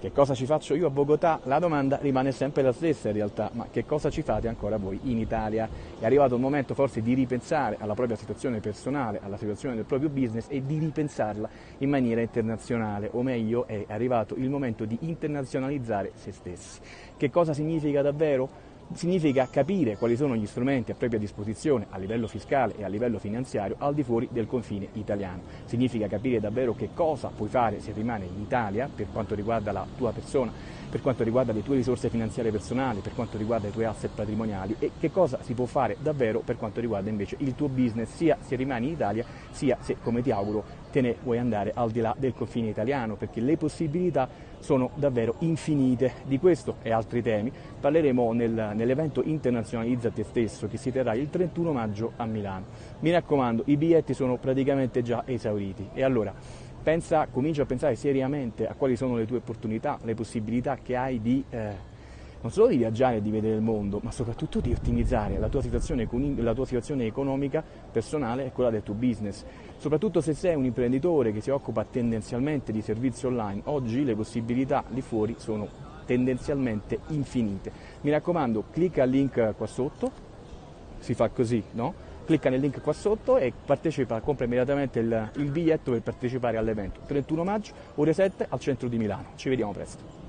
Che cosa ci faccio io a Bogotà? La domanda rimane sempre la stessa in realtà, ma che cosa ci fate ancora voi in Italia? È arrivato il momento forse di ripensare alla propria situazione personale, alla situazione del proprio business e di ripensarla in maniera internazionale, o meglio è arrivato il momento di internazionalizzare se stessi. Che cosa significa davvero? Significa capire quali sono gli strumenti a propria disposizione a livello fiscale e a livello finanziario al di fuori del confine italiano. Significa capire davvero che cosa puoi fare se rimane in Italia per quanto riguarda la tua persona, per quanto riguarda le tue risorse finanziarie personali, per quanto riguarda i tuoi asset patrimoniali e che cosa si può fare davvero per quanto riguarda invece il tuo business, sia se rimani in Italia, sia se, come ti auguro, te ne vuoi andare al di là del confine italiano, perché le possibilità sono davvero infinite. Di questo e altri temi parleremo nel, nell'evento Internazionalizza te stesso che si terrà il 31 maggio a Milano. Mi raccomando, i biglietti sono praticamente già esauriti e allora pensa, comincia a pensare seriamente a quali sono le tue opportunità, le possibilità che hai di eh, non solo di viaggiare e di vedere il mondo, ma soprattutto di ottimizzare la tua, la tua situazione economica personale e quella del tuo business. Soprattutto se sei un imprenditore che si occupa tendenzialmente di servizi online, oggi le possibilità lì fuori sono tendenzialmente infinite. Mi raccomando, clicca al link qua sotto, si fa così, no? Clicca nel link qua sotto e partecipa, compra immediatamente il, il biglietto per partecipare all'evento. 31 maggio, ore 7 al centro di Milano. Ci vediamo presto.